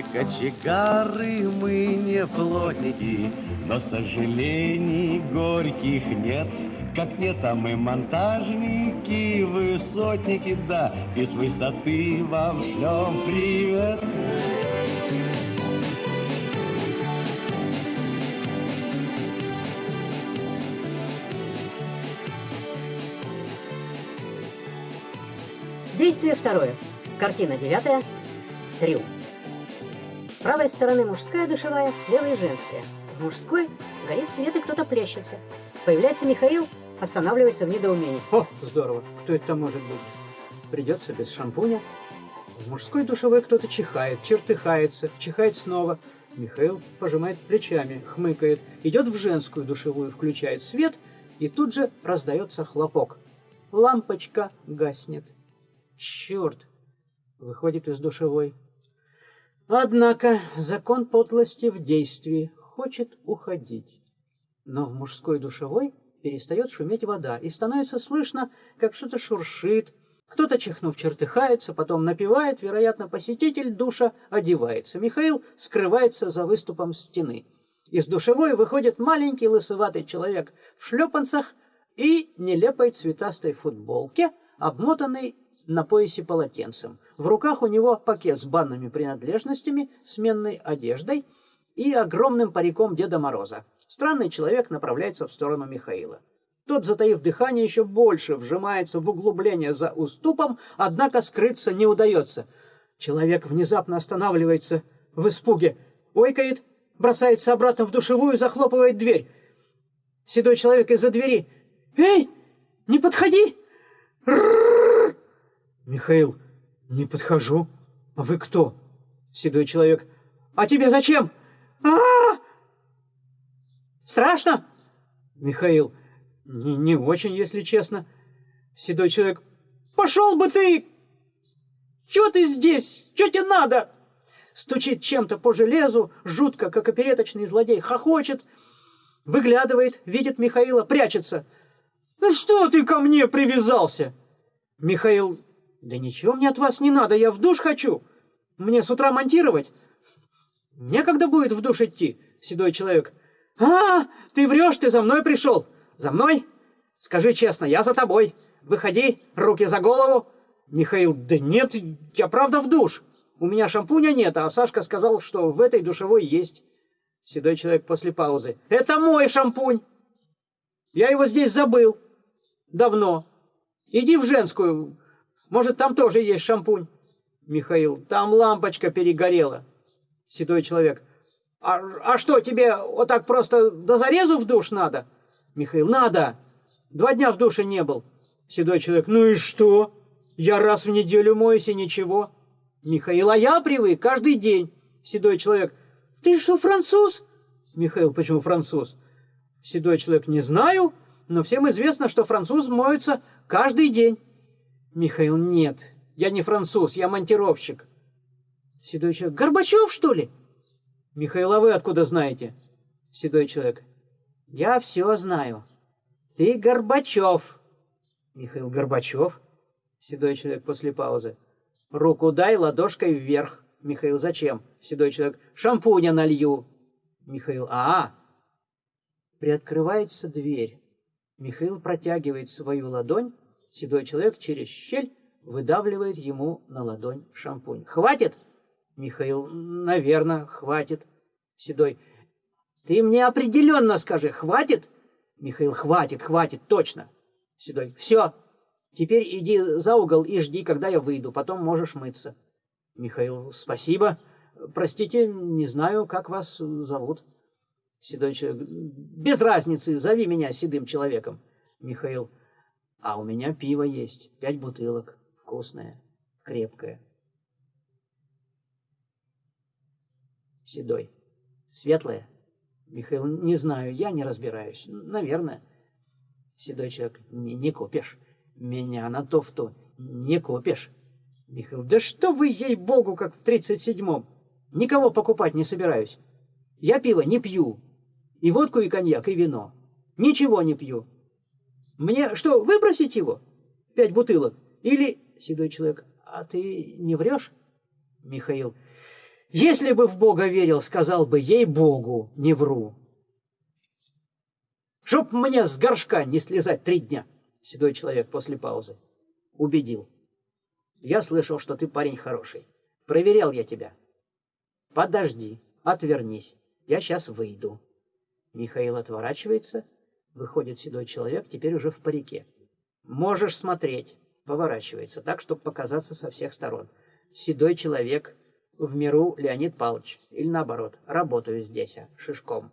не кочегары, мы не плотники, но сожалений горьких нет. Как нет, а мы монтажники, высотники, да, и с высоты вам шлем привет. Действие второе. Картина девятая. Трюм. Правой стороны мужская душевая, с левой женская. В мужской горит свет и кто-то плещется. Появляется Михаил, останавливается в недоумении. О, здорово. Кто это может быть? Придется без шампуня. В мужской душевой кто-то чихает, чертыхается, чихает снова. Михаил пожимает плечами, хмыкает, идет в женскую душевую, включает свет, и тут же раздается хлопок. Лампочка гаснет. Черт! Выходит из душевой. Однако закон подлости в действии хочет уходить. Но в мужской душевой перестает шуметь вода, и становится слышно, как что-то шуршит, кто-то, чихнув, чертыхается, потом напевает, вероятно, посетитель душа одевается. Михаил скрывается за выступом стены. Из душевой выходит маленький лысоватый человек в шлепанцах и нелепой цветастой футболке, обмотанный на поясе полотенцем. В руках у него пакет с банными принадлежностями, сменной одеждой и огромным париком Деда Мороза. Странный человек направляется в сторону Михаила. Тот, затаив дыхание, еще больше вжимается в углубление за уступом, однако скрыться не удается. Человек внезапно останавливается в испуге, ойкает, бросается обратно в душевую, захлопывает дверь. Седой человек из-за двери. «Эй, не подходи!» Михаил, не подхожу. А вы кто? Седой человек. А тебе зачем? А, -а, -а! Страшно? Михаил. Не, не очень, если честно. Седой человек. Пошел бы ты! Чего ты здесь? Что тебе надо? Стучит чем-то по железу, жутко, как опереточный злодей, хохочет, выглядывает, видит Михаила, прячется. «Ну что ты ко мне привязался?» Михаил да ничего мне от вас не надо, я в душ хочу. Мне с утра монтировать. Некогда будет в душ идти, седой человек. А, ты врешь, ты за мной пришел. За мной? Скажи честно, я за тобой. Выходи, руки за голову. Михаил, да нет, я правда в душ. У меня шампуня нет, а Сашка сказал, что в этой душевой есть. Седой человек после паузы. Это мой шампунь. Я его здесь забыл. Давно. Иди в женскую, может, там тоже есть шампунь? Михаил, там лампочка перегорела. Седой человек, а, а что, тебе вот так просто до зарезу в душ надо? Михаил, надо. Два дня в душе не был. Седой человек, ну и что? Я раз в неделю моюсь и ничего. Михаил, а я привык каждый день. Седой человек, ты что, француз? Михаил, почему француз? Седой человек, не знаю, но всем известно, что француз моется каждый день. Михаил, нет, я не француз, я монтировщик. Седой человек, Горбачев, что ли? Михаил, а вы откуда знаете? Седой человек, я все знаю. Ты Горбачев. Михаил, Горбачев? Седой человек после паузы. Руку дай ладошкой вверх. Михаил, зачем? Седой человек, шампуня налью. Михаил, а. Приоткрывается дверь. Михаил протягивает свою ладонь, Седой человек через щель выдавливает ему на ладонь шампунь. «Хватит?» Михаил, «Наверное, хватит». Седой, «Ты мне определенно скажи, хватит?» Михаил, «Хватит, хватит, точно». Седой, «Все, теперь иди за угол и жди, когда я выйду, потом можешь мыться». Михаил, «Спасибо. Простите, не знаю, как вас зовут». Седой человек, «Без разницы, зови меня седым человеком». Михаил, а у меня пиво есть, пять бутылок, вкусное, крепкое. Седой. Светлое? Михаил, не знаю, я не разбираюсь. Наверное. Седой человек, не, не купишь. Меня на то в то не купишь. Михаил, да что вы, ей-богу, как в тридцать седьмом. Никого покупать не собираюсь. Я пиво не пью. И водку, и коньяк, и вино. Ничего не пью. Мне что, выбросить его? Пять бутылок? Или, седой человек, а ты не врешь? Михаил, Если бы в Бога верил, сказал бы, ей-богу, не вру. Чтоб мне с горшка не слезать три дня, седой человек после паузы. Убедил. Я слышал, что ты парень хороший. Проверял я тебя. Подожди, отвернись. Я сейчас выйду. Михаил отворачивается. Выходит седой человек, теперь уже в парике. Можешь смотреть. Поворачивается так, чтобы показаться со всех сторон. Седой человек в миру Леонид Павлович. Или наоборот, работаю здесь, а, шишком.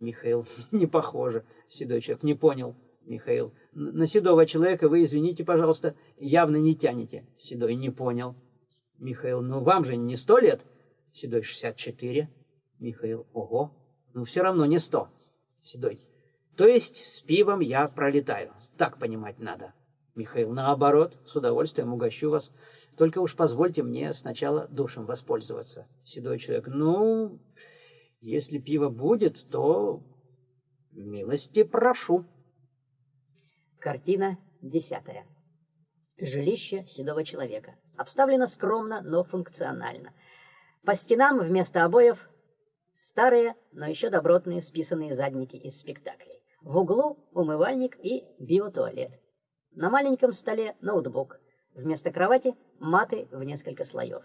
Михаил, не похоже. Седой человек, не понял. Михаил, на седого человека вы, извините, пожалуйста, явно не тянете. Седой, не понял. Михаил, ну вам же не сто лет. Седой, шестьдесят четыре. Михаил, ого, ну все равно не сто. Седой, то есть с пивом я пролетаю. Так понимать надо. Михаил, наоборот, с удовольствием угощу вас. Только уж позвольте мне сначала душем воспользоваться. Седой человек, ну, если пиво будет, то милости прошу. Картина десятая. Жилище седого человека. Обставлено скромно, но функционально. По стенам вместо обоев старые, но еще добротные списанные задники из спектаклей. В углу умывальник и биотуалет. На маленьком столе ноутбук. Вместо кровати маты в несколько слоев.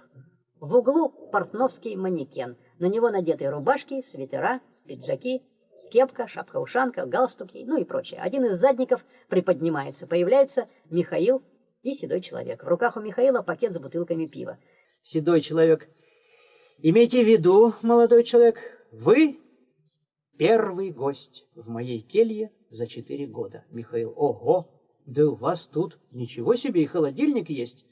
В углу портновский манекен. На него надеты рубашки, свитера, пиджаки, кепка, шапка-ушанка, галстуки, ну и прочее. Один из задников приподнимается. Появляется Михаил и седой человек. В руках у Михаила пакет с бутылками пива. Седой человек. Имейте в виду, молодой человек, вы первый гость в моей келье за четыре года. Михаил. Ого, да у вас тут ничего себе и холодильник есть.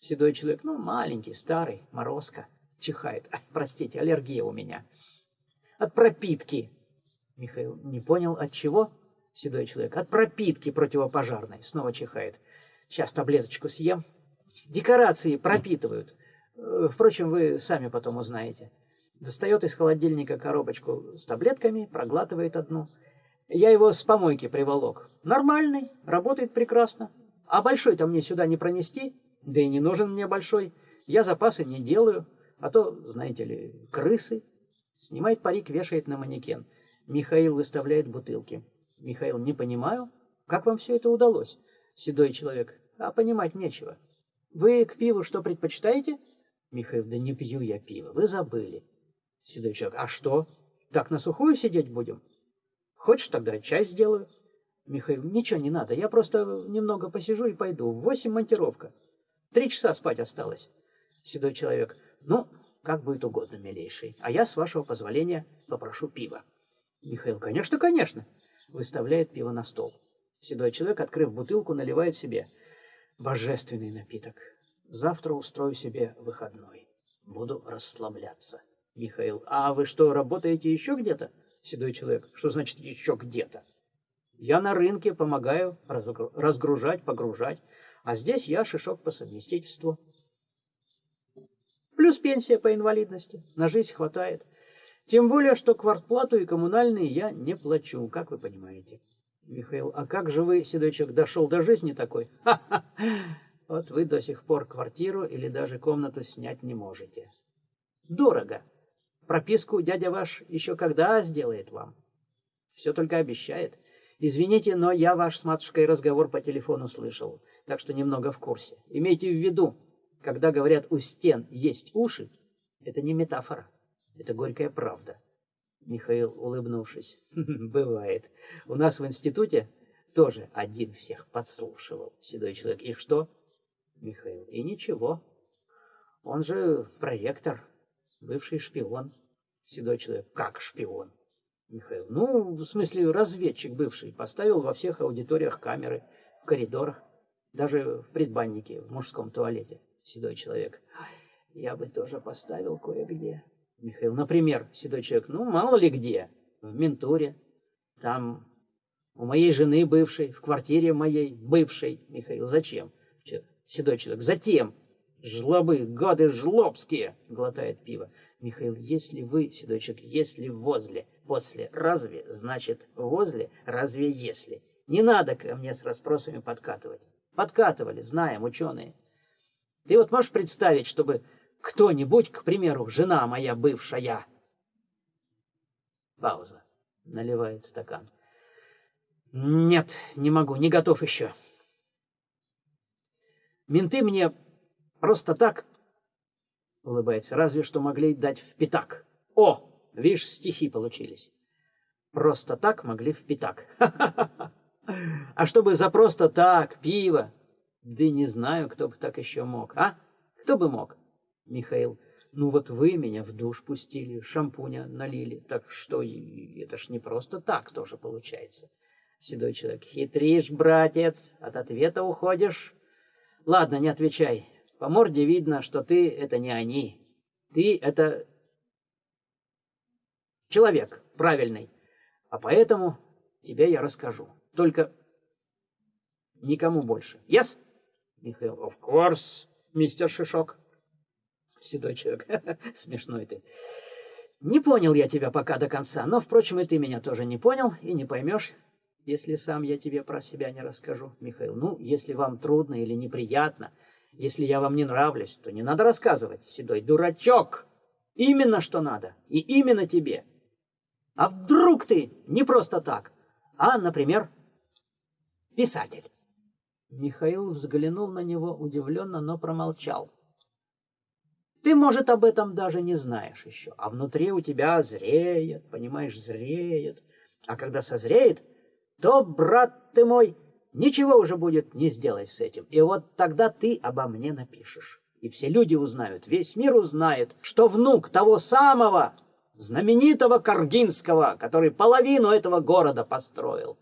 Седой человек, ну, маленький, старый, морозка, чихает. Простите, аллергия у меня. От пропитки. Михаил не понял, от чего? Седой человек, от пропитки противопожарной. Снова чихает. Сейчас таблеточку съем. Декорации пропитывают. Э, впрочем, вы сами потом узнаете. Достает из холодильника коробочку с таблетками, проглатывает одну. Я его с помойки приволок. Нормальный, работает прекрасно. А большой-то мне сюда не пронести. Да и не нужен мне большой. Я запасы не делаю. А то, знаете ли, крысы. Снимает парик, вешает на манекен. Михаил выставляет бутылки. Михаил, не понимаю, как вам все это удалось? Седой человек, а понимать нечего. Вы к пиву что предпочитаете? Михаил, да не пью я пиво, вы забыли. Седой человек, а что? Так на сухую сидеть будем? Хочешь, тогда чай сделаю? Михаил, ничего не надо, я просто немного посижу и пойду. В восемь монтировка. Три часа спать осталось. Седой человек. Ну, как будет угодно, милейший. А я, с вашего позволения, попрошу пива. Михаил. Конечно, конечно. Выставляет пиво на стол. Седой человек, открыв бутылку, наливает себе. Божественный напиток. Завтра устрою себе выходной. Буду расслабляться. Михаил. А вы что, работаете еще где-то? Седой человек. Что значит еще где-то? Я на рынке помогаю разгружать, погружать. А здесь я шишок по совместительству. Плюс пенсия по инвалидности. На жизнь хватает. Тем более, что квартплату и коммунальные я не плачу, как вы понимаете. Михаил, а как же вы, седой человек, дошел до жизни такой? Ха-ха! Вот вы до сих пор квартиру или даже комнату снять не можете. Дорого. Прописку дядя ваш еще когда сделает вам? Все только обещает. Извините, но я ваш с матушкой разговор по телефону слышал так что немного в курсе. Имейте в виду, когда говорят «у стен есть уши», это не метафора, это горькая правда. Михаил, улыбнувшись, бывает. У нас в институте тоже один всех подслушивал, седой человек. И что? Михаил, и ничего. Он же проректор, бывший шпион. Седой человек, как шпион? Михаил, ну, в смысле, разведчик бывший, поставил во всех аудиториях камеры, в коридорах. Даже в предбаннике, в мужском туалете. Седой человек. Я бы тоже поставил кое-где. Михаил, например, седой человек, ну, мало ли где. В ментуре. Там у моей жены бывшей, в квартире моей бывшей. Михаил, зачем? Седой человек, затем. Жлобы, гады жлобские, глотает пиво. Михаил, если вы, седой человек, если возле, после, разве, значит возле, разве если. Не надо ко мне с расспросами подкатывать. Подкатывали, знаем, ученые. Ты вот можешь представить, чтобы Кто-нибудь, к примеру, жена моя бывшая. Пауза. Наливает стакан. Нет, не могу, не готов еще. Менты мне просто так, улыбается, разве что могли дать в пятак. О, видишь, стихи получились. Просто так могли в пятак. А чтобы за просто так, пиво, да не знаю, кто бы так еще мог, а? Кто бы мог? Михаил, ну вот вы меня в душ пустили, шампуня налили, так что это ж не просто так тоже получается. Седой человек, хитришь, братец, от ответа уходишь. Ладно, не отвечай. По морде видно, что ты — это не они. Ты — это человек правильный. А поэтому тебе я расскажу. Только никому больше. Yes? Михаил, of course, мистер Шишок. Седой человек, смешной ты. Не понял я тебя пока до конца, но, впрочем, и ты меня тоже не понял и не поймешь, если сам я тебе про себя не расскажу, Михаил. Ну, если вам трудно или неприятно, если я вам не нравлюсь, то не надо рассказывать, седой дурачок. Именно что надо, и именно тебе. А вдруг ты не просто так, а, например, писатель? Михаил взглянул на него удивленно, но промолчал. Ты, может, об этом даже не знаешь еще, а внутри у тебя зреет, понимаешь, зреет. А когда созреет, то, брат ты мой, ничего уже будет не сделать с этим. И вот тогда ты обо мне напишешь. И все люди узнают, весь мир узнает, что внук того самого знаменитого Каргинского, который половину этого города построил.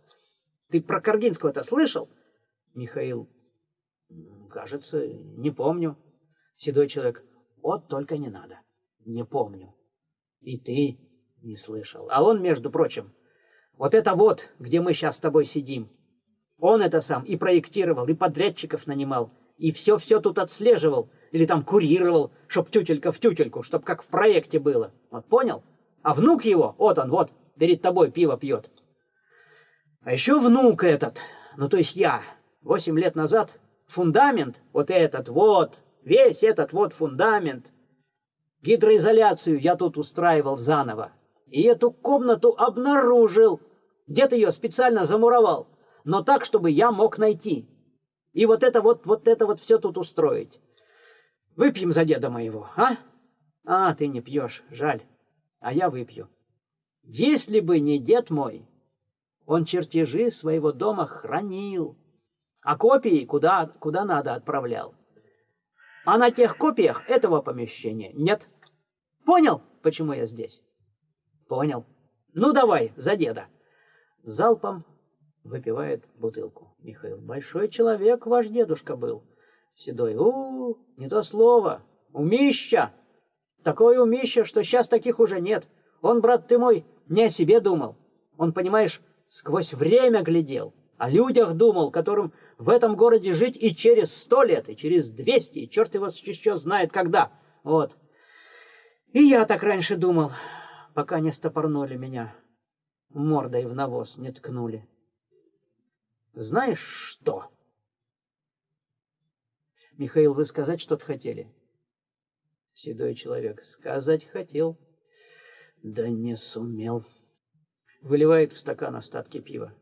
Ты про Каргинского-то слышал? Михаил, кажется, не помню. Седой человек, вот только не надо. Не помню. И ты не слышал. А он, между прочим, вот это вот, где мы сейчас с тобой сидим, он это сам и проектировал, и подрядчиков нанимал, и все-все тут отслеживал, или там курировал, чтоб тютелька в тютельку, чтоб как в проекте было. Вот понял? А внук его, вот он, вот, перед тобой пиво пьет. А еще внук этот, ну то есть я, восемь лет назад, фундамент, вот этот вот, весь этот вот фундамент, гидроизоляцию я тут устраивал заново. И эту комнату обнаружил. Где-то ее специально замуровал, но так, чтобы я мог найти. И вот это вот, вот это вот все тут устроить. Выпьем за деда моего, а? А, ты не пьешь, жаль. А я выпью. Если бы не дед мой, он чертежи своего дома хранил, а копии куда, куда надо отправлял. А на тех копиях этого помещения нет. Понял, почему я здесь? Понял. Ну давай, за деда. Залпом выпивает бутылку. Михаил, большой человек ваш дедушка был. Седой, у, -у не то слово, умища. Такое умище, что сейчас таких уже нет. Он, брат ты мой, не о себе думал. Он, понимаешь, сквозь время глядел, о людях думал, которым в этом городе жить и через сто лет, и через двести, и черт его еще знает когда. Вот. И я так раньше думал, пока не стопорнули меня, мордой в навоз не ткнули. Знаешь что? Михаил, вы сказать что-то хотели? Седой человек. Сказать хотел, да не сумел. Выливает в стакан остатки пива.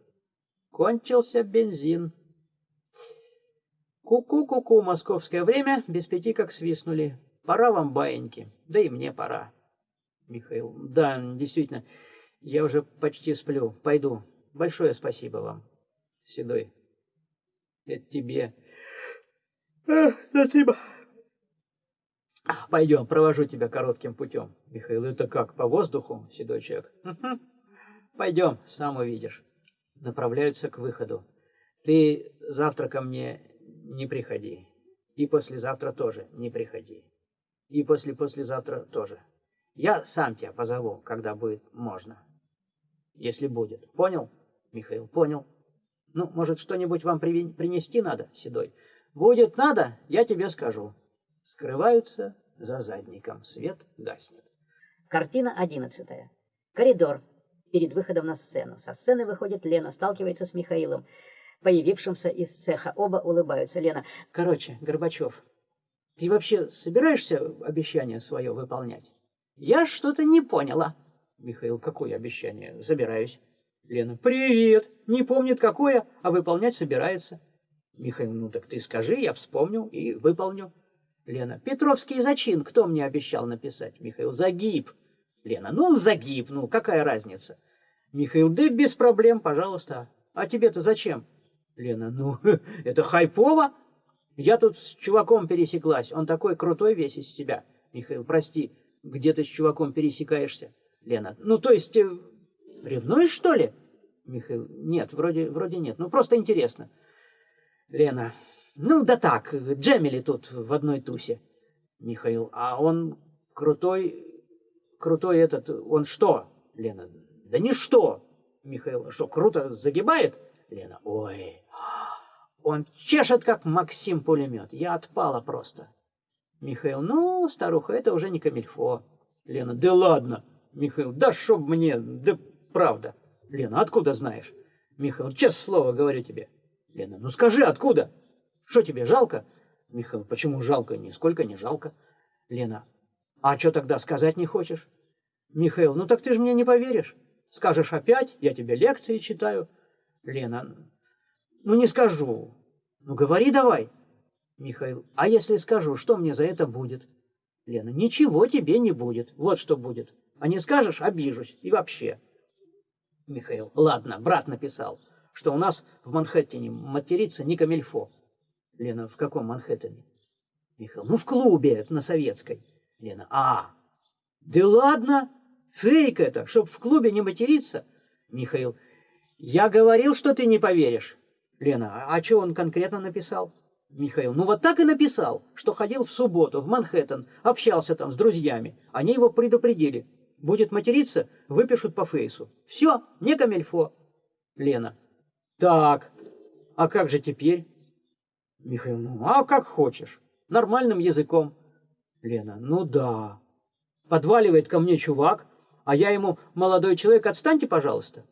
Кончился бензин. Ку-ку-ку-ку, московское время, без пяти как свистнули. Пора вам, баиньки, да и мне пора. Михаил, да, действительно, я уже почти сплю, пойду. Большое спасибо вам. Седой, это тебе. Спасибо. Пойдем, провожу тебя коротким путем. Михаил, это как, по воздуху, седой человек? Угу. Пойдем, сам увидишь. Направляются к выходу. Ты завтра ко мне не приходи. И послезавтра тоже не приходи. И после-послезавтра тоже. Я сам тебя позову, когда будет можно. Если будет. Понял, Михаил? Понял. Ну, может, что-нибудь вам принести надо, Седой? Будет надо, я тебе скажу. Скрываются за задником. Свет гаснет. Картина одиннадцатая. Коридор. Перед выходом на сцену. Со сцены выходит Лена, сталкивается с Михаилом, появившимся из цеха. Оба улыбаются. Лена. Короче, Горбачев, Ты вообще собираешься обещание свое выполнять? Я что-то не поняла. Михаил, какое обещание? Собираюсь. Лена, привет. Не помнит какое, а выполнять собирается. Михаил, ну так ты скажи, я вспомню и выполню. Лена, Петровский зачин, кто мне обещал написать? Михаил, загиб. Лена, ну загиб, ну какая разница? Михаил, да без проблем, пожалуйста. А тебе-то зачем? Лена, ну это хайпово. Я тут с чуваком пересеклась, он такой крутой весь из себя. Михаил, прости, где ты с чуваком пересекаешься? Лена, ну то есть, э, ревнуешь что ли? Михаил, нет, вроде, вроде нет, ну просто интересно. Лена, ну да так, Джемили тут в одной тусе. Михаил, а он крутой, крутой этот, он что? Лена, да не что. Михаил, что, круто загибает? Лена, ой, он чешет, как Максим пулемет. Я отпала просто. Михаил, ну, старуха, это уже не камильфо. Лена, да ладно. Михаил, да чтоб мне, да правда. Лена, откуда знаешь? Михаил, честное слово говорю тебе. Лена, ну скажи, откуда? Что тебе, жалко? Михаил, почему жалко? Нисколько не жалко. Лена, а что тогда сказать не хочешь? Михаил, ну так ты же мне не поверишь. Скажешь опять, я тебе лекции читаю. Лена, ну не скажу. Ну говори давай. Михаил, а если скажу, что мне за это будет? Лена, ничего тебе не будет. Вот что будет. А не скажешь, обижусь. И вообще. Михаил, ладно, брат написал что у нас в Манхэттене материться не камильфо. Лена, в каком Манхэттене? Михаил, ну в клубе, на Советской. Лена, а, да ладно, фейк это, чтоб в клубе не материться. Михаил, я говорил, что ты не поверишь. Лена, а что он конкретно написал? Михаил, ну вот так и написал, что ходил в субботу в Манхэттен, общался там с друзьями. Они его предупредили. Будет материться, выпишут по фейсу. Все, не камельфо. Лена, так, а как же теперь? Михаил, ну, а как хочешь. Нормальным языком. Лена, ну да. Подваливает ко мне чувак, а я ему, молодой человек, отстаньте, пожалуйста.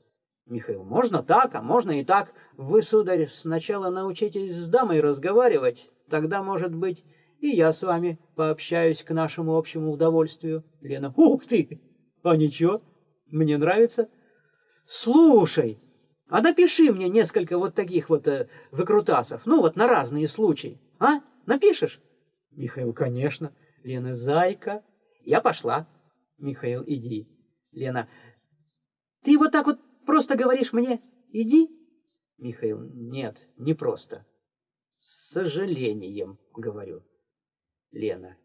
Михаил, можно так, а можно и так. Вы, сударь, сначала научитесь с дамой разговаривать, тогда, может быть, и я с вами пообщаюсь к нашему общему удовольствию. Лена, ух ты, а ничего, мне нравится. Слушай, а напиши мне несколько вот таких вот э, выкрутасов, ну вот на разные случаи. А? Напишешь? Михаил, конечно. Лена, зайка. Я пошла. Михаил, иди. Лена, ты вот так вот просто говоришь мне «иди»? Михаил, нет, не просто. С сожалением говорю. Лена,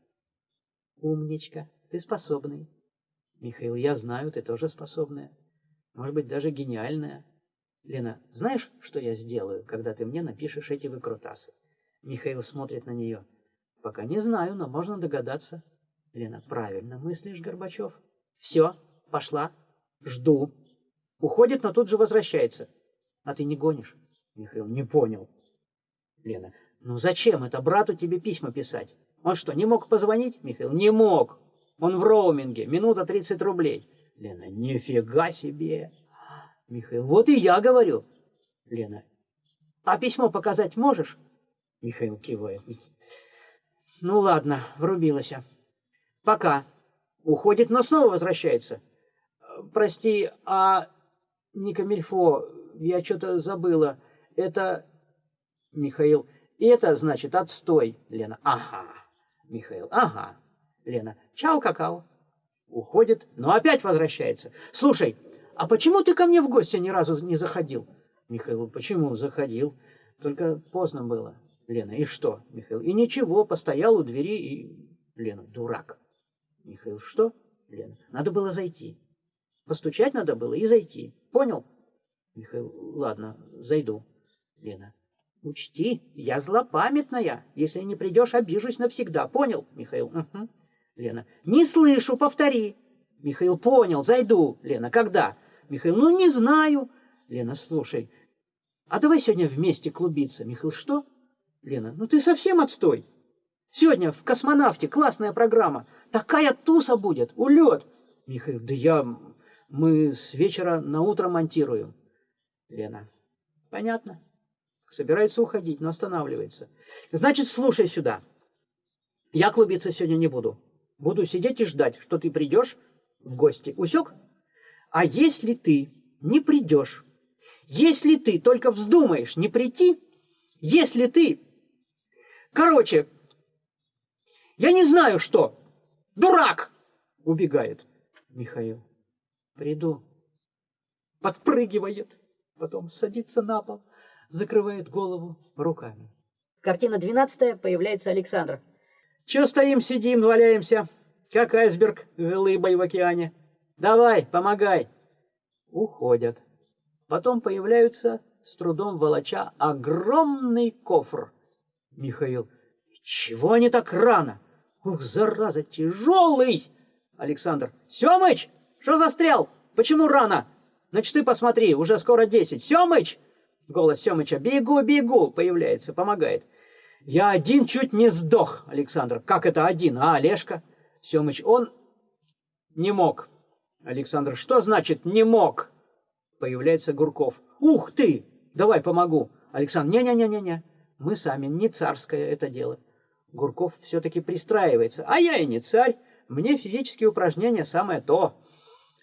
умничка, ты способный. Михаил, я знаю, ты тоже способная. Может быть, даже гениальная. Лена, знаешь, что я сделаю, когда ты мне напишешь эти выкрутасы? Михаил смотрит на нее. Пока не знаю, но можно догадаться. Лена, правильно мыслишь, Горбачев. Все, пошла. Жду. Уходит, но тут же возвращается. А ты не гонишь? Михаил, не понял. Лена, ну зачем это брату тебе письма писать? Он что, не мог позвонить? Михаил, не мог. Он в роуминге, минута 30 рублей. Лена, нифига себе. Михаил, вот и я говорю. Лена, а письмо показать можешь? Михаил кивает. Ну ладно, врубилась. Пока. Уходит, но снова возвращается. Прости, а не камильфо, я что-то забыла. Это... Михаил, это значит отстой. Лена, ага. Михаил, ага. Лена, чао, какао. Уходит, но опять возвращается. Слушай, а почему ты ко мне в гости ни разу не заходил? Михаил, почему заходил? Только поздно было. Лена, и что? Михаил, и ничего, постоял у двери и... Лена, дурак. Михаил, что? Лена, надо было зайти. Постучать надо было и зайти. Понял? Михаил, ладно, зайду. Лена, учти, я злопамятная. Если не придешь, обижусь навсегда. Понял? Михаил, угу. Лена, не слышу, повтори. Михаил, понял, зайду. Лена, когда? Михаил, ну не знаю. Лена, слушай, а давай сегодня вместе клубиться. Михаил, что? Лена, ну ты совсем отстой. Сегодня в космонавте классная программа. Такая туса будет, улет. Михаил, да я... Мы с вечера на утро монтируем. Лена, понятно. Собирается уходить, но останавливается. Значит, слушай сюда. Я клубиться сегодня не буду. Буду сидеть и ждать, что ты придешь в гости. Усек? А если ты не придешь, если ты только вздумаешь не прийти, если ты... Короче, я не знаю что. Дурак! Убегает Михаил. Приду. Подпрыгивает. Потом садится на пол, закрывает голову руками. Картина 12 появляется Александр. Че стоим, сидим, валяемся, как айсберг глыбой в океане. Давай, помогай. Уходят. Потом появляются, с трудом волоча, огромный кофр. Михаил. Чего они так рано? Ух, зараза, тяжелый! Александр. Семыч, что застрял? Почему рано? На часы посмотри, уже скоро десять. Семыч! Голос Семыча. Бегу, бегу! Появляется, помогает. Я один чуть не сдох, Александр. Как это один, а, Олежка? Семыч, он не мог. Александр, что значит не мог? Появляется Гурков. Ух ты! Давай помогу. Александр, не-не-не-не-не. Мы сами, не царское это дело. Гурков все-таки пристраивается. А я и не царь. Мне физические упражнения самое то.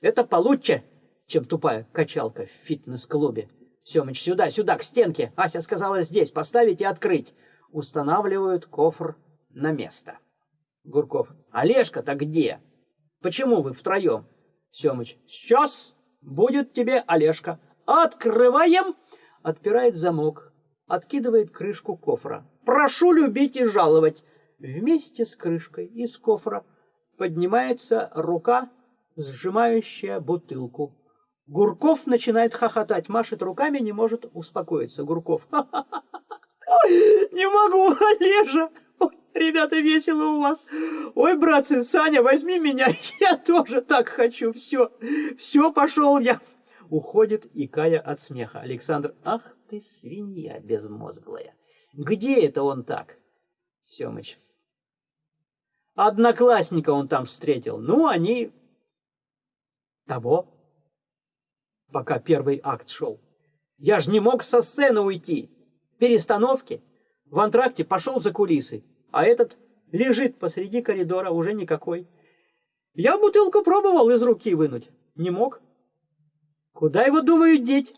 Это получше чем тупая качалка в фитнес-клубе. Семыч, сюда, сюда, к стенке. Ася сказала здесь, поставить и открыть. Устанавливают кофр на место. Гурков, Олежка-то где? Почему вы втроем? Семыч, сейчас будет тебе Олежка. Открываем. Отпирает замок, откидывает крышку кофра. Прошу любить и жаловать. Вместе с крышкой из кофра поднимается рука, сжимающая бутылку. Гурков начинает хохотать, машет руками, не может успокоиться. Гурков. Не могу, Олежа. Ой, ребята, весело у вас. Ой, братцы, Саня, возьми меня. Я тоже так хочу. Все, все, пошел я. Уходит, икая от смеха. Александр, ах ты свинья безмозглая. Где это он так? Семыч. Одноклассника он там встретил. Ну, они того пока первый акт шел. Я ж не мог со сцены уйти. Перестановки. В антракте пошел за кулисы, а этот лежит посреди коридора, уже никакой. Я бутылку пробовал из руки вынуть. Не мог. Куда его, думаю, деть?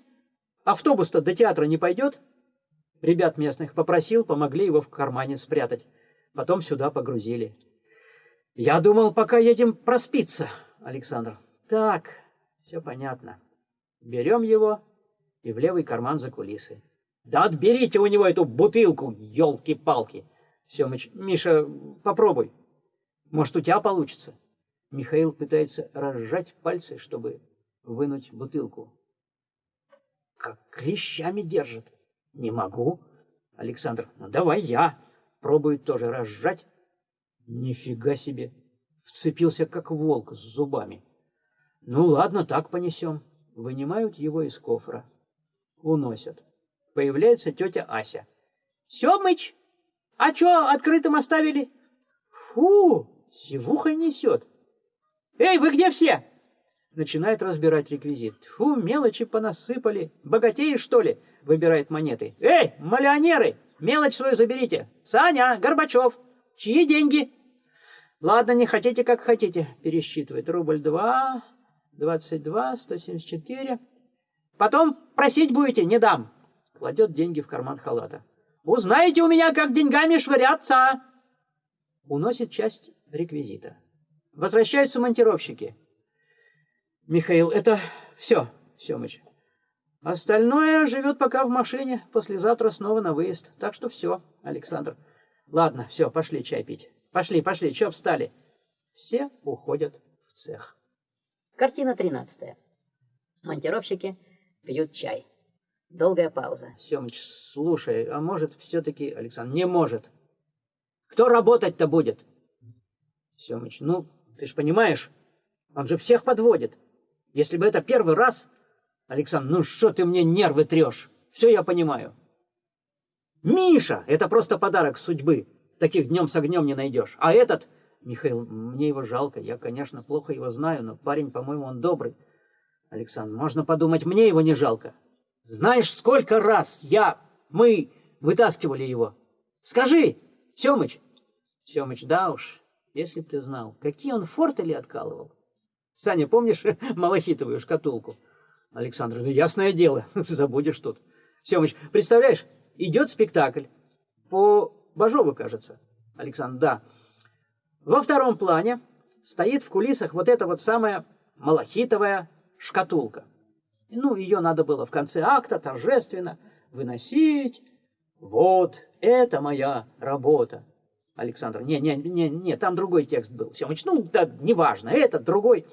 Автобус-то до театра не пойдет? Ребят местных попросил, помогли его в кармане спрятать. Потом сюда погрузили. Я думал, пока едем проспиться, Александр. Так, все понятно. Берем его и в левый карман за кулисы. Да отберите у него эту бутылку, елки-палки. Семыч, Миша, попробуй. Может, у тебя получится. Михаил пытается разжать пальцы, чтобы вынуть бутылку. Как клещами держит. Не могу. Александр, ну давай я. Пробует тоже разжать. Нифига себе. Вцепился, как волк, с зубами. Ну ладно, так понесем вынимают его из кофра, уносят. Появляется тетя Ася. «Семыч, а чё открытым оставили?» «Фу, сивухой несет!» «Эй, вы где все?» Начинает разбирать реквизит. «Фу, мелочи понасыпали. Богатеи, что ли?» Выбирает монеты. «Эй, миллионеры, мелочь свою заберите. Саня, Горбачев, чьи деньги?» «Ладно, не хотите, как хотите», пересчитывает. Рубль два, 22, 174. Потом просить будете, не дам. Кладет деньги в карман халата. Узнаете у меня, как деньгами швыряться. Уносит часть реквизита. Возвращаются монтировщики. Михаил, это все, Семыч. Остальное живет пока в машине, послезавтра снова на выезд. Так что все, Александр. Ладно, все, пошли чай пить. Пошли, пошли, че встали? Все уходят в цех. Картина 13. Монтировщики пьют чай. Долгая пауза. Семыч, слушай, а может все-таки... Александр, не может. Кто работать-то будет? Семыч, ну, ты ж понимаешь, он же всех подводит. Если бы это первый раз... Александр, ну что ты мне нервы трешь? Все я понимаю. Миша, это просто подарок судьбы. Таких днем с огнем не найдешь. А этот Михаил, мне его жалко. Я, конечно, плохо его знаю, но парень, по-моему, он добрый. Александр, можно подумать, мне его не жалко. Знаешь, сколько раз я, мы вытаскивали его? Скажи, Семыч. Семыч, да уж, если б ты знал, какие он фортели откалывал. Саня, помнишь малахитовую шкатулку? Александр, ну ясное дело, забудешь тут. Семыч, представляешь, идет спектакль по Бажову, кажется. Александр, да. Во втором плане стоит в кулисах вот эта вот самая малахитовая шкатулка. Ну, ее надо было в конце акта торжественно выносить. Вот, это моя работа. Александр, не, не, не, не, там другой текст был. Семыч, ну, да, неважно, этот, другой.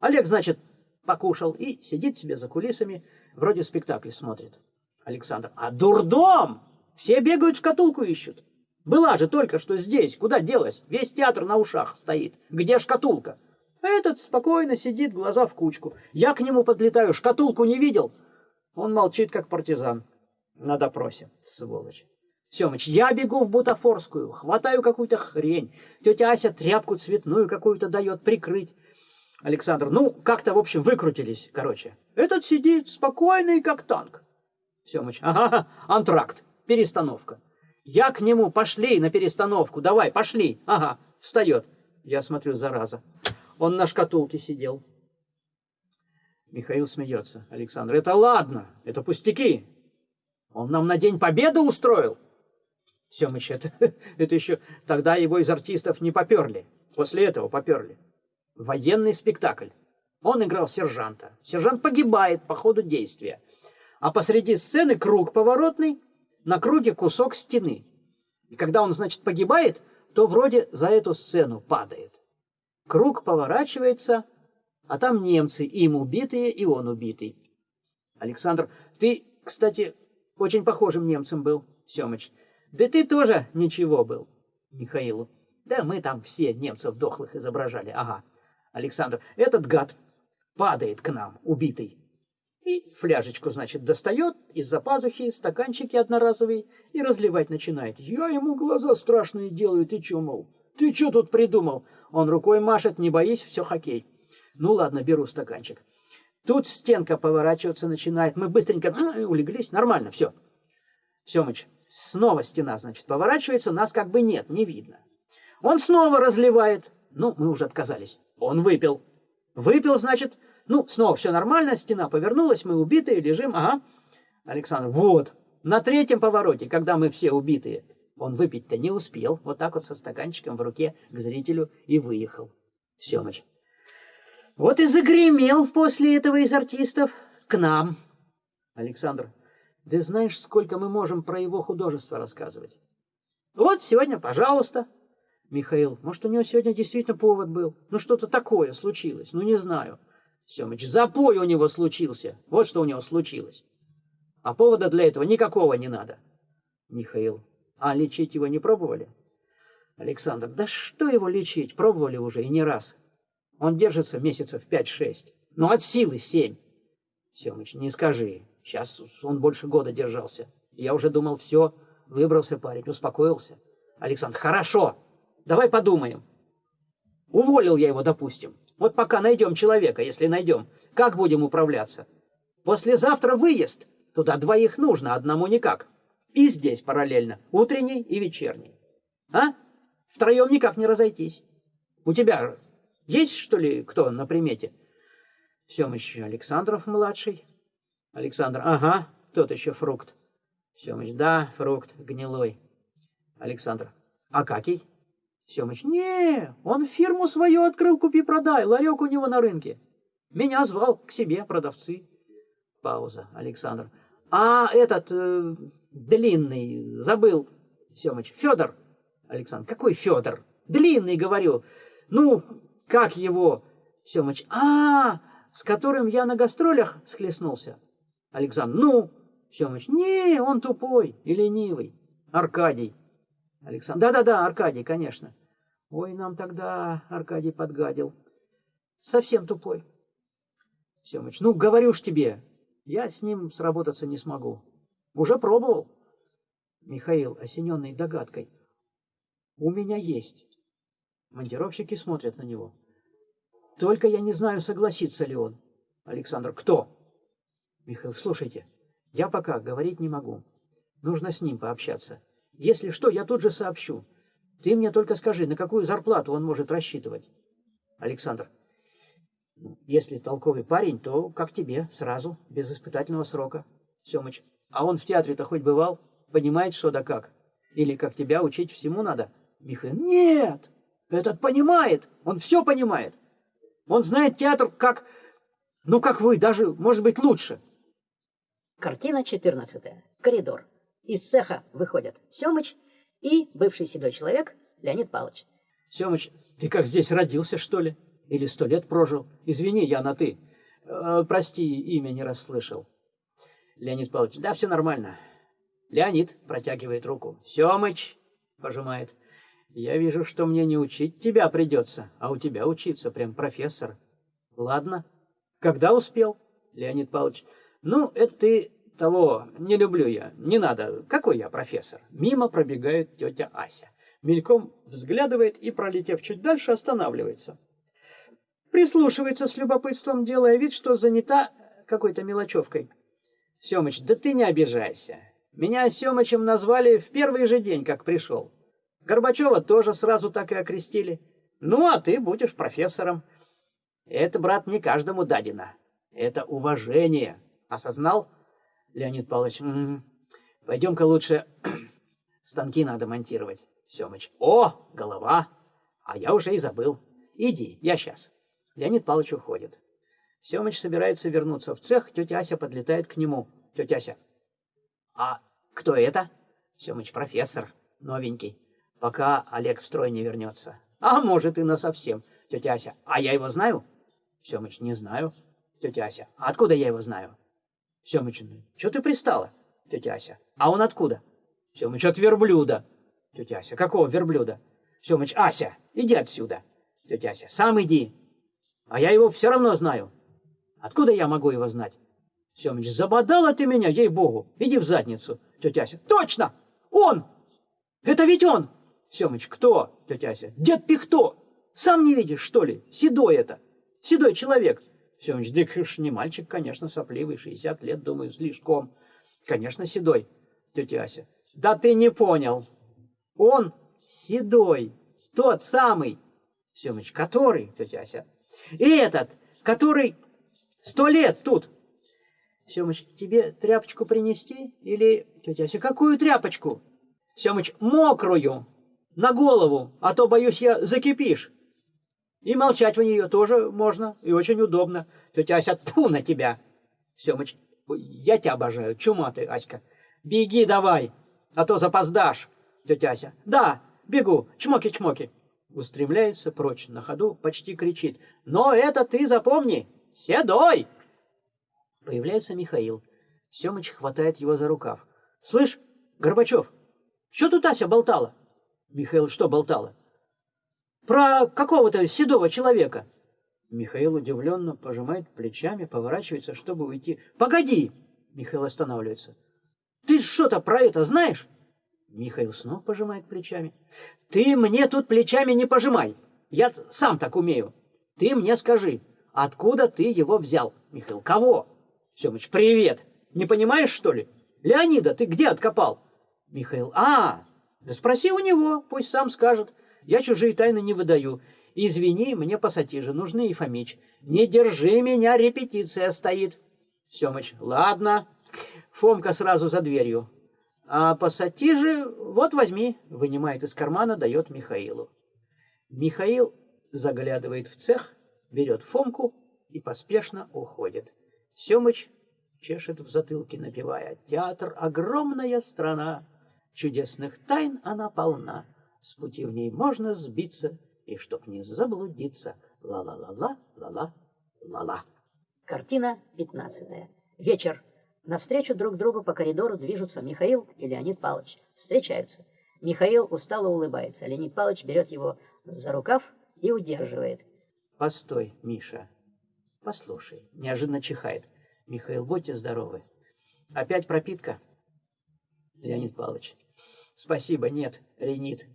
Олег, значит, покушал и сидит себе за кулисами, вроде спектакль смотрит. Александр, а дурдом! Все бегают, шкатулку ищут. Была же только что здесь. Куда делась? Весь театр на ушах стоит. Где шкатулка? Этот спокойно сидит, глаза в кучку. Я к нему подлетаю, шкатулку не видел. Он молчит, как партизан. На допросе, сволочь. Семыч, я бегу в бутафорскую, хватаю какую-то хрень. Тетя Ася тряпку цветную какую-то дает прикрыть. Александр, ну, как-то, в общем, выкрутились, короче. Этот сидит спокойный, как танк. Семыч, ага, антракт, перестановка. Я к нему, пошли на перестановку, давай, пошли. Ага, встает. Я смотрю, зараза. Он на шкатулке сидел. Михаил смеется. Александр, это ладно, это пустяки. Он нам на День Победы устроил. Семыч, это, это еще тогда его из артистов не поперли. После этого поперли. Военный спектакль. Он играл сержанта. Сержант погибает по ходу действия. А посреди сцены круг поворотный, на круге кусок стены. И когда он, значит, погибает, то вроде за эту сцену падает. Круг поворачивается, а там немцы, им убитые, и он убитый. Александр, ты, кстати, очень похожим немцем был, Семыч. Да ты тоже ничего был, Михаилу. Да мы там все немцев дохлых изображали, ага. Александр, этот гад падает к нам, убитый. И фляжечку, значит, достает из-за пазухи, стаканчики одноразовые, и разливать начинает. Я ему глаза страшные делаю, ты чё, мол? Ты чё тут придумал? Он рукой машет, не боись, все хоккей. Ну ладно, беру стаканчик. Тут стенка поворачиваться начинает. Мы быстренько улеглись. Нормально, все. Семыч, снова стена, значит, поворачивается, нас как бы нет, не видно. Он снова разливает. Ну, мы уже отказались. Он выпил. Выпил, значит, ну, снова все нормально, стена повернулась, мы убитые, лежим, ага. Александр, вот, на третьем повороте, когда мы все убитые, он выпить-то не успел, вот так вот со стаканчиком в руке к зрителю и выехал. Семыч. Вот и загремел после этого из артистов к нам. Александр, ты знаешь, сколько мы можем про его художество рассказывать? Вот сегодня, пожалуйста. Михаил, может, у него сегодня действительно повод был? Ну, что-то такое случилось, ну, не знаю. Семыч, запой у него случился. Вот что у него случилось. А повода для этого никакого не надо. Михаил, а лечить его не пробовали? Александр, да что его лечить? Пробовали уже и не раз. Он держится месяцев пять-шесть. Ну, от силы семь. Семыч, не скажи. Сейчас он больше года держался. Я уже думал, все, выбрался парень, успокоился. Александр, хорошо, давай подумаем. Уволил я его, допустим. Вот пока найдем человека, если найдем, как будем управляться? Послезавтра выезд. Туда двоих нужно, одному никак. И здесь параллельно, утренний и вечерний. А? Втроем никак не разойтись. У тебя есть, что ли, кто на примете? Семыч Александров-младший. Александр, ага, тот еще фрукт. Семыч, да, фрукт, гнилой. Александр, а какий? Семыч, не, он фирму свою открыл, купи-продай, ларек у него на рынке. Меня звал к себе продавцы. Пауза. Александр. А этот э, длинный, забыл, Семыч, Федор. Александр, какой Федор? Длинный, говорю. Ну, как его? Семыч, а, с которым я на гастролях схлестнулся. Александр, ну, Семыч, не, он тупой и ленивый. Аркадий. Александр, да-да-да, Аркадий, конечно. Ой, нам тогда Аркадий подгадил. Совсем тупой. Семыч, ну, говорю ж тебе, я с ним сработаться не смогу. Уже пробовал. Михаил, осененный догадкой. У меня есть. Монтировщики смотрят на него. Только я не знаю, согласится ли он. Александр, кто? Михаил, слушайте, я пока говорить не могу. Нужно с ним пообщаться. Если что, я тут же сообщу. Ты мне только скажи, на какую зарплату он может рассчитывать? Александр. «Ну, если толковый парень, то как тебе, сразу, без испытательного срока. Семыч. А он в театре-то хоть бывал? Понимает, что да как? Или как тебя учить всему надо? Михаил. Нет! Этот понимает! Он все понимает! Он знает театр как... Ну, как вы, даже, может быть, лучше. Картина 14. Коридор. Из цеха выходят Семыч и бывший седой человек Леонид Павлович. Семыч, ты как здесь родился, что ли? Или сто лет прожил? Извини, я на «ты». Э, прости, имя не расслышал. Леонид Павлович, да, все нормально. Леонид протягивает руку. Семыч пожимает. Я вижу, что мне не учить тебя придется, а у тебя учиться, прям профессор. Ладно. Когда успел? Леонид Павлович. Ну, это ты того не люблю я. Не надо. Какой я профессор? Мимо пробегает тетя Ася. Мельком взглядывает и, пролетев чуть дальше, останавливается. Прислушивается с любопытством, делая вид, что занята какой-то мелочевкой. Семыч, да ты не обижайся. Меня Семычем назвали в первый же день, как пришел. Горбачева тоже сразу так и окрестили. Ну, а ты будешь профессором. Это, брат, не каждому дадено. Это уважение. Осознал? Леонид Павлович, пойдем-ка лучше станки надо монтировать. Семыч, о, голова. А я уже и забыл. Иди, я сейчас. Леонид Павлович уходит. Семыч собирается вернуться в цех, тетя Ася подлетает к нему. Тетя Ася, а кто это? Семыч, профессор, новенький, пока Олег в строй не вернется. А может и на совсем. Тетя Ася, а я его знаю? Семыч, не знаю. Тетя Ася, а откуда я его знаю? Семыч, ну, что ты пристала? Тетя Ася, а он откуда? Семыч, от верблюда. Тетя Ася, какого верблюда? Семыч, Ася, иди отсюда. Тетя Ася, сам иди. А я его все равно знаю. Откуда я могу его знать? Семыч, забодала ты меня, ей-богу. Иди в задницу. Тетя Ася, точно! Он! Это ведь он! Семыч, кто? Тетя Ася, дед Пихто. Сам не видишь, что ли? Седой это. Седой человек. Семыч, да уж не мальчик, конечно, сопливый, 60 лет, думаю, слишком. Конечно, седой. Тетя Ася, да ты не понял. Он седой, тот самый. Семыч, который, тетя Ася? И этот, который сто лет тут. Семыч, тебе тряпочку принести? Или, тетя Ася, какую тряпочку? Семыч, мокрую, на голову, а то, боюсь, я закипишь. И молчать в нее тоже можно, и очень удобно. Тетя Ася, тьфу на тебя. Семыч, я тебя обожаю, чума ты, Аська. Беги давай, а то запоздашь. Тетя Ася, да, бегу, чмоки-чмоки. Устремляется прочь, на ходу почти кричит. Но это ты запомни, седой. Появляется Михаил. Семыч хватает его за рукав. Слышь, Горбачев, что тут Ася болтала? Михаил что болтала? Про какого-то седого человека. Михаил удивленно пожимает плечами, поворачивается, чтобы уйти. «Погоди!» Михаил останавливается. «Ты что-то про это знаешь?» Михаил снова пожимает плечами. «Ты мне тут плечами не пожимай! Я сам так умею! Ты мне скажи, откуда ты его взял?» Михаил, «Кого?» Семыч, «Привет! Не понимаешь, что ли? Леонида ты где откопал?» Михаил, «А, спроси у него, пусть сам скажет. Я чужие тайны не выдаю. Извини, мне пассатижи нужны, Ефомич. Не держи меня, репетиция стоит». Семыч, «Ладно». Фомка сразу за дверью. А пассатижи, вот возьми, вынимает из кармана, дает Михаилу. Михаил заглядывает в цех, берет Фомку и поспешно уходит. Семыч чешет в затылке, напевая «Театр — огромная страна, чудесных тайн она полна, с пути в ней можно сбиться, и чтоб не заблудиться, ла-ла-ла-ла, ла-ла, ла-ла». Картина 15. Вечер. Навстречу друг другу по коридору движутся Михаил и Леонид Павлович. Встречаются. Михаил устало улыбается. Леонид Павлович берет его за рукав и удерживает. «Постой, Миша. Послушай». Неожиданно чихает. «Михаил, будьте здоровы. Опять пропитка?» Леонид Павлович. «Спасибо, нет. Ренит».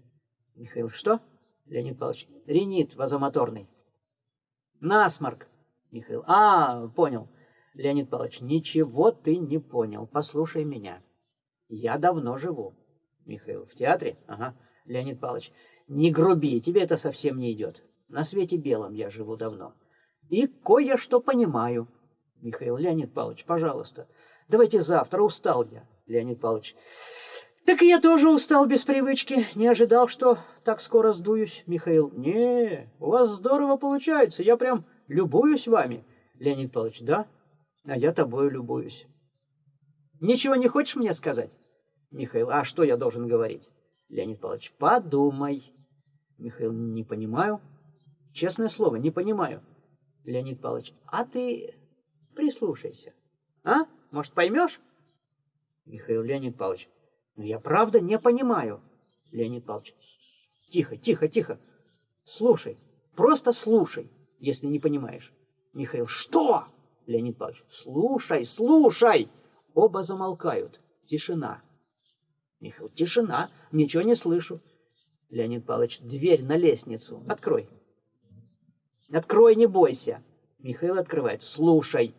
Михаил. «Что?» Леонид Павлович. «Ренит вазомоторный». «Насморк». Михаил. «А, понял. Леонид Павлович, ничего ты не понял. Послушай меня. Я давно живу. Михаил, в театре? Ага. Леонид Павлович, Не груби, тебе это совсем не идет. На свете белом я живу давно. И кое-что понимаю. Михаил Леонид Павлович, пожалуйста, давайте завтра, устал я. Леонид Павлович, так и я тоже устал без привычки, не ожидал, что так скоро сдуюсь. Михаил, не, у вас здорово получается, я прям любуюсь вами. Леонид Павлович, да, а я тобою любуюсь. Ничего не хочешь мне сказать? Михаил, а что я должен говорить? Леонид Павлович, подумай. Михаил, не понимаю. Честное слово, не понимаю. Леонид Павлович, а ты прислушайся. А? Может, поймешь? Михаил Леонид Павлович, ну я правда не понимаю. Леонид Павлович, тихо, тихо, тихо. Слушай, просто слушай, если не понимаешь. Михаил, что? Леонид Павлович, слушай, слушай. Оба замолкают. Тишина. Михаил, тишина, ничего не слышу. Леонид Павлович, дверь на лестницу. Открой. Открой, не бойся. Михаил открывает. Слушай.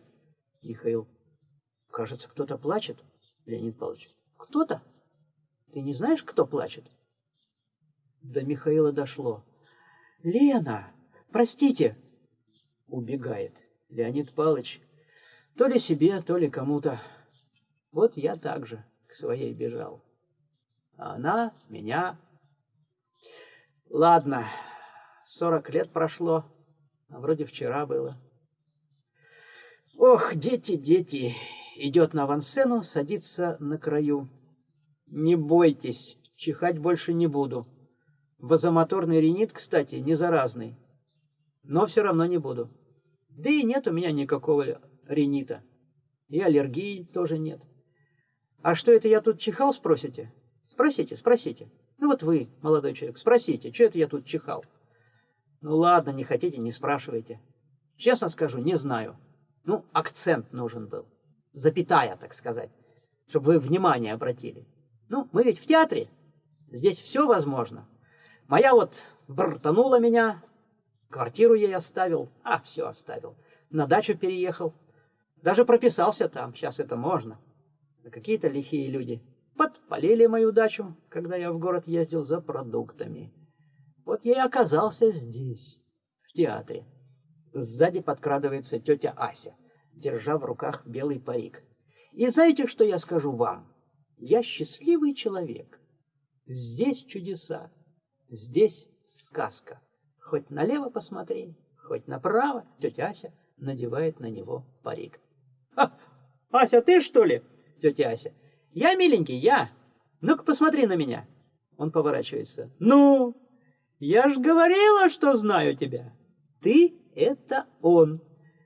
Михаил, кажется, кто-то плачет. Леонид Павлович, кто-то? Ты не знаешь, кто плачет? До Михаила дошло. Лена, простите. Убегает. Леонид Павлович, то ли себе, то ли кому-то. Вот я также к своей бежал. А она меня... Ладно, сорок лет прошло, а вроде вчера было. Ох, дети, дети, идет на авансцену, садится на краю. Не бойтесь, чихать больше не буду. Вазомоторный ринит, кстати, не заразный. Но все равно не буду. Да и нет у меня никакого ринита. И аллергии тоже нет. А что это я тут чихал, спросите? Спросите, спросите. Ну вот вы, молодой человек, спросите, что это я тут чихал? Ну ладно, не хотите, не спрашивайте. Честно скажу, не знаю. Ну, акцент нужен был. Запятая, так сказать. Чтобы вы внимание обратили. Ну, мы ведь в театре. Здесь все возможно. Моя вот бортанула меня, квартиру ей оставил, а, все оставил. На дачу переехал. Даже прописался там, сейчас это можно. Какие-то лихие люди подпалили мою дачу, когда я в город ездил за продуктами. Вот я и оказался здесь, в театре. Сзади подкрадывается тетя Ася, держа в руках белый парик. И знаете, что я скажу вам? Я счастливый человек. Здесь чудеса, здесь сказка. Хоть налево посмотри, хоть направо, тетя Ася надевает на него парик. Ася, ты что ли? Тетя Ася. Я, миленький, я. Ну-ка посмотри на меня. Он поворачивается. Ну, я ж говорила, что знаю тебя. Ты — это он.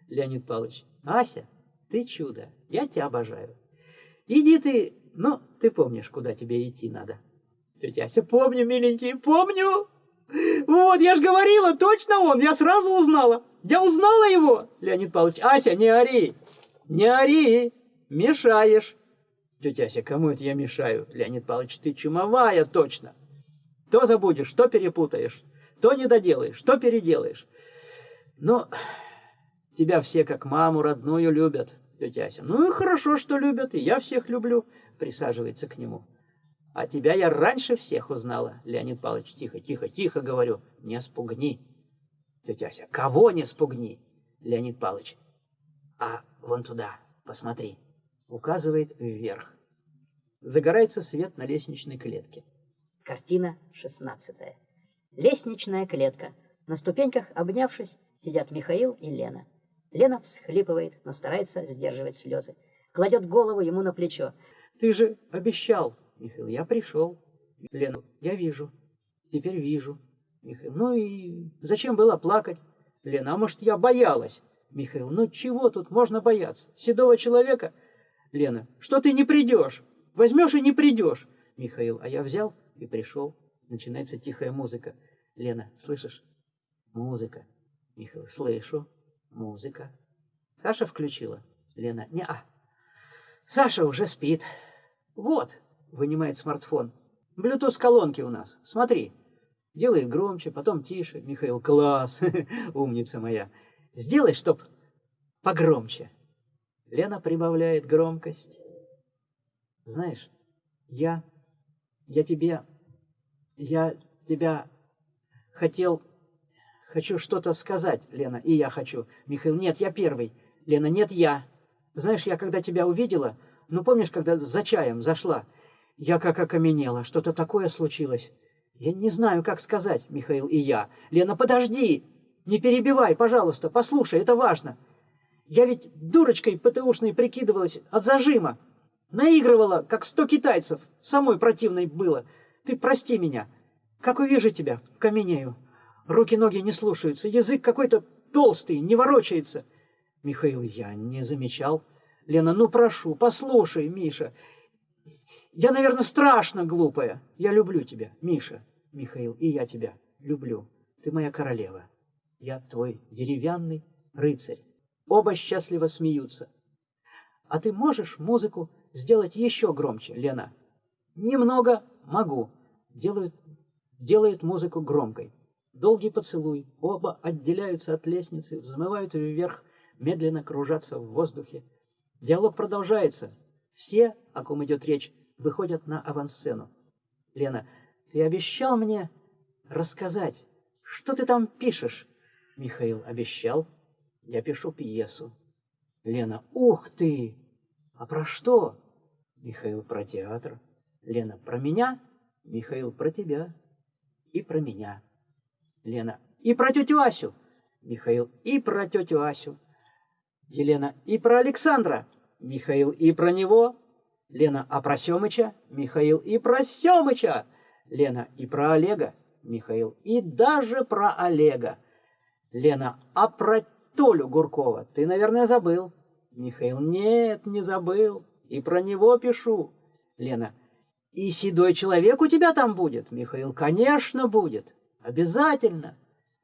Леонид Павлович. Ася, ты чудо. Я тебя обожаю. Иди ты, ну, ты помнишь, куда тебе идти надо. Тетя Ася, помню, миленький, помню. Вот, я ж говорила, точно он, я сразу узнала. Я узнала его. Леонид Павлович, Ася, не ори, не ори, мешаешь. Тетя Ася, кому это я мешаю? Леонид Павлович, ты чумовая точно. То забудешь, то перепутаешь, то не доделаешь, то переделаешь. Но тебя все как маму родную любят, тетя Ася. Ну и хорошо, что любят, и я всех люблю. Присаживается к нему. А тебя я раньше всех узнала. Леонид Павлович, тихо, тихо, тихо, говорю, не спугни. Тетя Ася, кого не спугни? Леонид Павлович, а вон туда, посмотри указывает вверх. Загорается свет на лестничной клетке. Картина шестнадцатая. Лестничная клетка. На ступеньках, обнявшись, сидят Михаил и Лена. Лена всхлипывает, но старается сдерживать слезы. Кладет голову ему на плечо. «Ты же обещал, Михаил, я пришел». Лена, я вижу. Теперь вижу. Михаил, ну и зачем было плакать? Лена, а может, я боялась? Михаил, ну чего тут можно бояться? Седого человека Лена, что ты не придешь? Возьмешь и не придешь. Михаил, а я взял и пришел. Начинается тихая музыка. Лена, слышишь? Музыка. Михаил, слышу. Музыка. Саша включила. Лена, не а. Саша уже спит. Вот, вынимает смартфон. Блютуз колонки у нас. Смотри. Делает громче, потом тише. Михаил, класс, умница моя. Сделай, чтоб погромче. Лена прибавляет громкость. Знаешь, я, я тебе, я тебя хотел... Хочу что-то сказать, Лена, и я хочу. Михаил, нет, я первый. Лена, нет, я. Знаешь, я когда тебя увидела, ну помнишь, когда за чаем зашла, я как окаменела, что-то такое случилось. Я не знаю, как сказать, Михаил и я. Лена, подожди! Не перебивай, пожалуйста, послушай, это важно. Я ведь дурочкой ПТУшной прикидывалась от зажима. Наигрывала, как сто китайцев. Самой противной было. Ты прости меня. Как увижу тебя, каменею. Руки-ноги не слушаются, язык какой-то толстый, не ворочается. Михаил, я не замечал. Лена, ну прошу, послушай, Миша. Я, наверное, страшно глупая. Я люблю тебя, Миша. Михаил, и я тебя люблю. Ты моя королева. Я твой деревянный рыцарь. Оба счастливо смеются. А ты можешь музыку сделать еще громче, Лена? Немного могу. Делают, делает музыку громкой. Долгий поцелуй. Оба отделяются от лестницы, взмывают вверх, медленно кружатся в воздухе. Диалог продолжается. Все, о ком идет речь, выходят на авансцену. Лена, ты обещал мне рассказать, что ты там пишешь? Михаил обещал. Я пишу пьесу. Лена, ух ты! А про что? Михаил про театр. Лена, про меня? Михаил, про тебя. И про меня. Лена, и про тетю Асю. Михаил, и про тетю Асю. Елена, и про Александра. Михаил, и про него. Лена, а про Семыча? Михаил, и про Семыча. Лена, и про Олега. Михаил, и даже про Олега. Лена, а про Толю Гуркова ты, наверное, забыл. Михаил, нет, не забыл. И про него пишу. Лена, и седой человек у тебя там будет? Михаил, конечно, будет. Обязательно.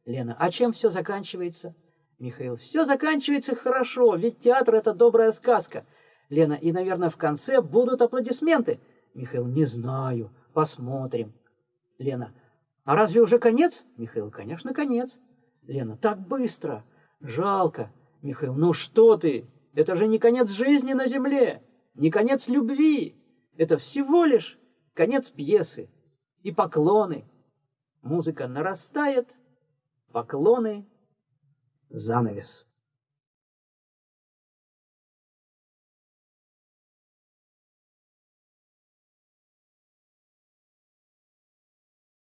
Лена, а чем все заканчивается? Михаил, все заканчивается хорошо, ведь театр это добрая сказка. Лена, и, наверное, в конце будут аплодисменты. Михаил, не знаю, посмотрим. Лена, а разве уже конец? Михаил, конечно, конец. Лена, так быстро. Жалко. Михаил, ну что ты? Это же не конец жизни на земле, не конец любви. Это всего лишь конец пьесы. И поклоны. Музыка нарастает, поклоны, занавес.